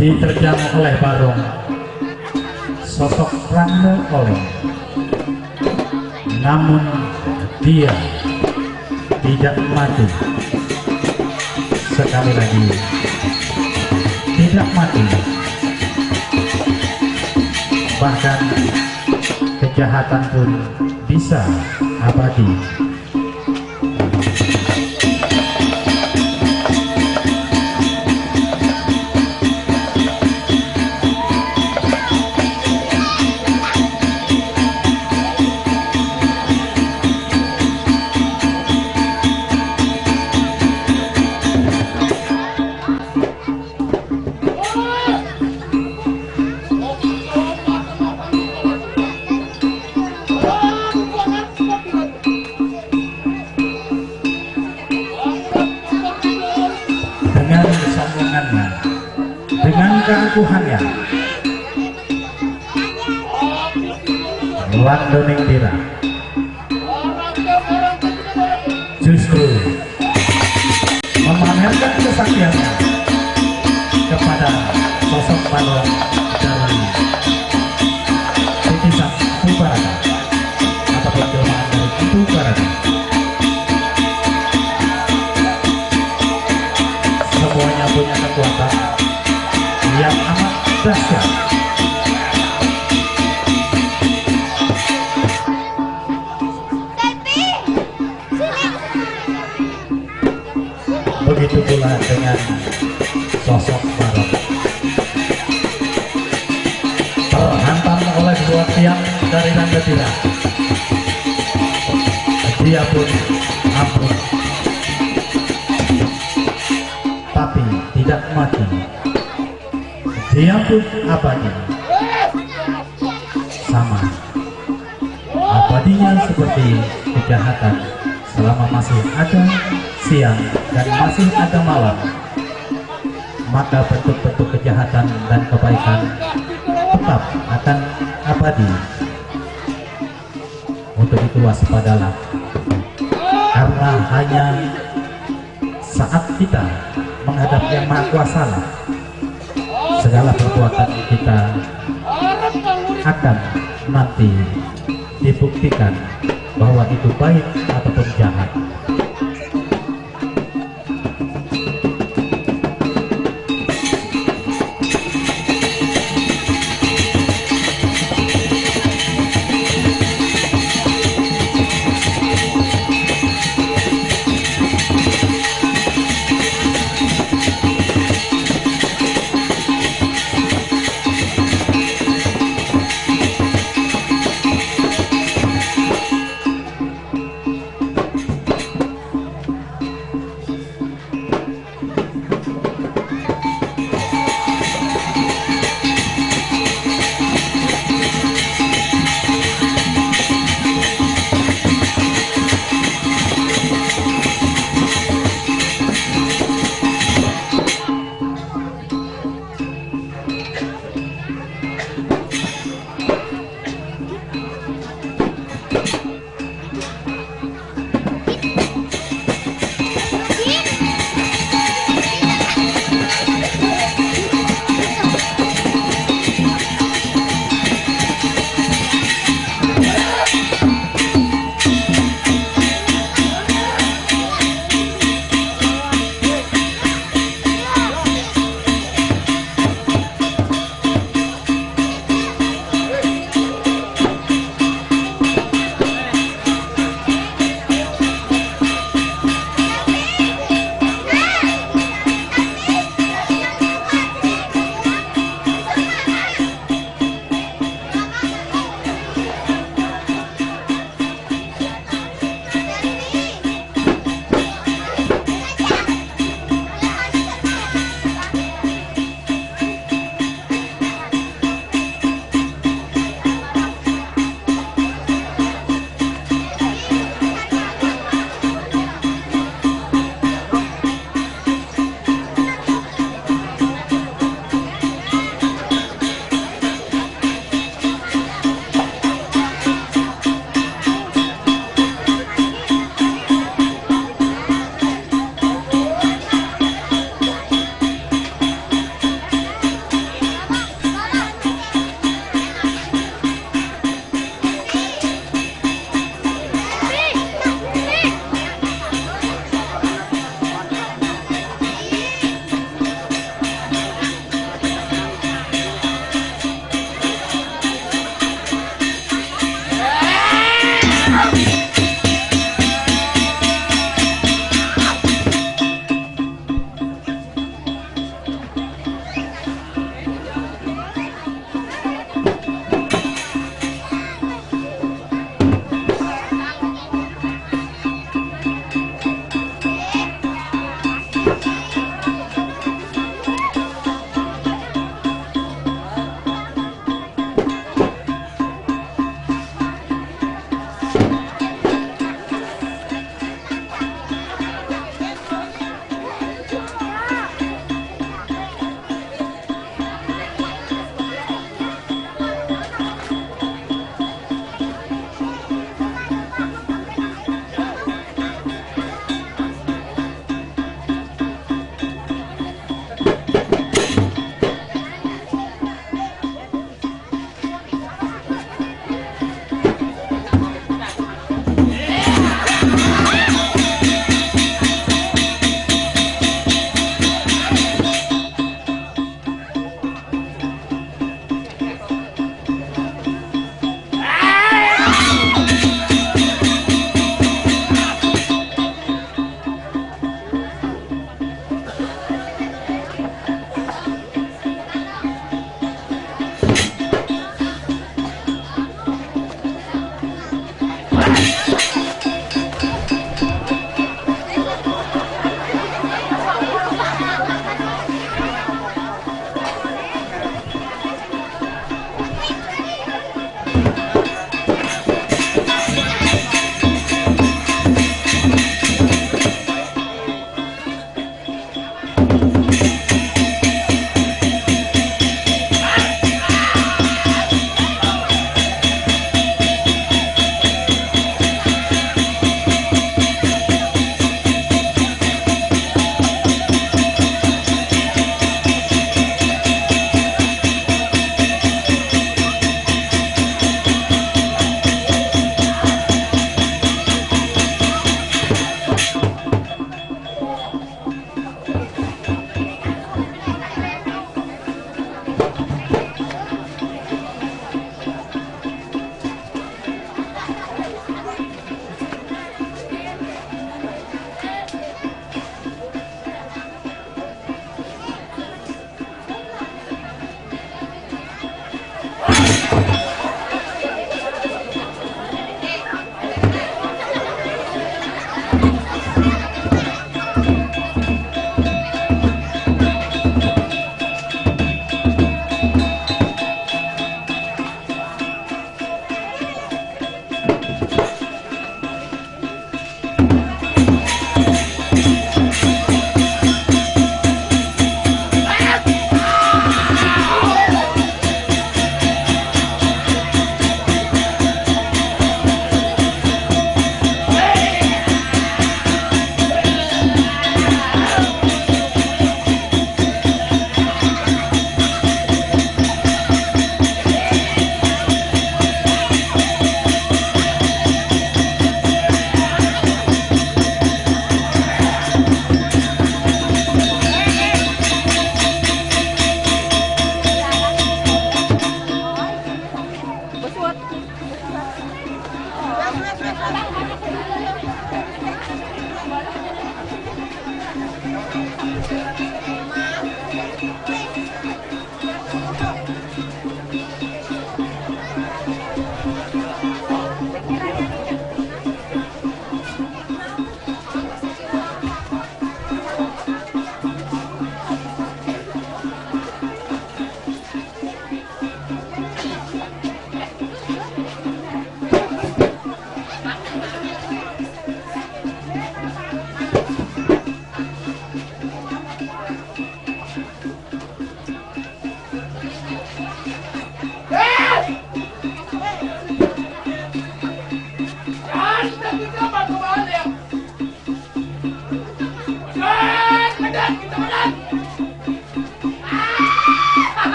diterjang oleh Barong sosok Rangno oleh namun dia tidak mati sekali lagi. Tidak mati bahkan kejahatan pun bisa abadi Landoning Tira justru memamerkan kesaktiannya kepada sosok balon dari titisan Tubaraka ataupun jelmaan dari Tubaraka semuanya punya kekuatan yang amat dahsyat begitu pula dengan sosok Barok terhantam oleh dua tiang dari Rangatira dia pun ampun. Tapi tidak mati. Dia pun abadi. Sama. Abadinya seperti kejahatan selama masih ada siang dan masih ada malam maka bentuk-bentuk kejahatan dan kebaikan tetap akan abadi. Untuk itu waspadalah karena hanya saat kita menghadap yang maha kuasa segala perbuatan kita akan nanti dibuktikan bahwa itu baik ataupun jahat